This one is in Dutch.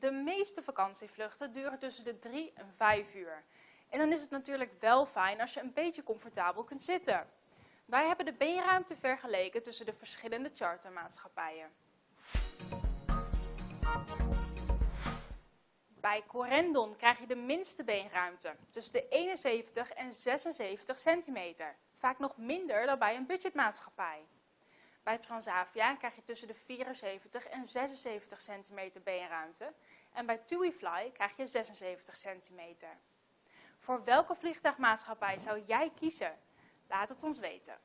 De meeste vakantievluchten duren tussen de 3 en 5 uur. En dan is het natuurlijk wel fijn als je een beetje comfortabel kunt zitten. Wij hebben de beenruimte vergeleken tussen de verschillende chartermaatschappijen. Bij Corendon krijg je de minste beenruimte, tussen de 71 en 76 centimeter. Vaak nog minder dan bij een budgetmaatschappij. Bij Transavia krijg je tussen de 74 en 76 centimeter beenruimte. En bij TuiFly krijg je 76 centimeter. Voor welke vliegtuigmaatschappij zou jij kiezen? Laat het ons weten.